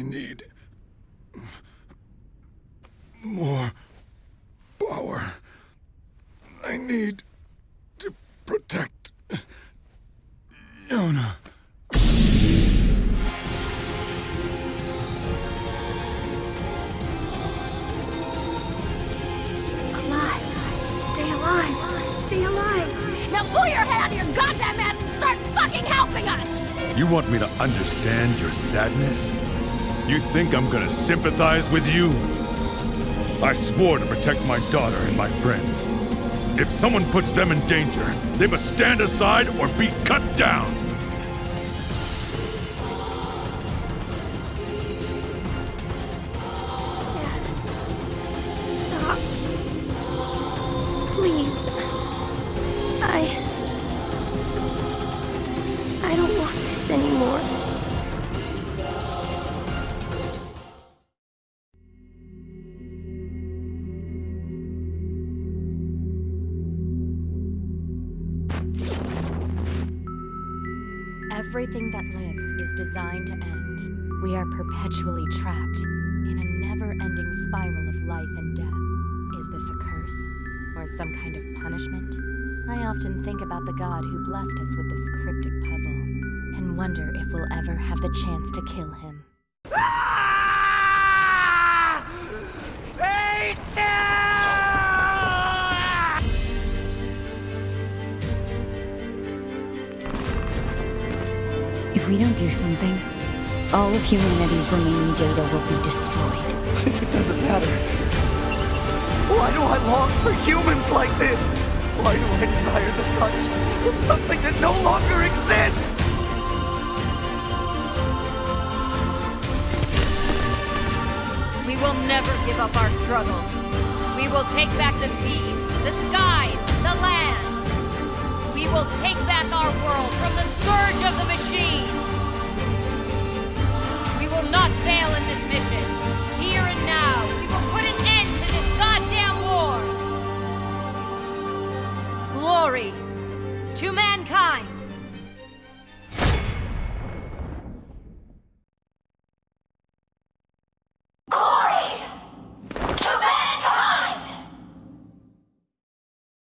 I need... more power. I need to protect Yonah. pull your head out of your goddamn ass and start fucking helping us! You want me to understand your sadness? You think I'm gonna sympathize with you? I swore to protect my daughter and my friends. If someone puts them in danger, they must stand aside or be cut down. Everything that lives is designed to end. We are perpetually trapped in a never ending spiral of life and death. Is this a curse? Or some kind of punishment? I often think about the god who blessed us with this cryptic puzzle, and wonder if we'll ever have the chance to kill him. Ah! If we don't do something, all of humanity's remaining data will be destroyed. What if it doesn't matter? Why do I long for humans like this? Why do I desire the touch of something that no longer exists? We will never give up our struggle. We will take back the seas, the skies, the land will take back our world from the scourge of the machines! We will not fail in this mission. Here and now, we will put an end to this goddamn war! Glory to mankind!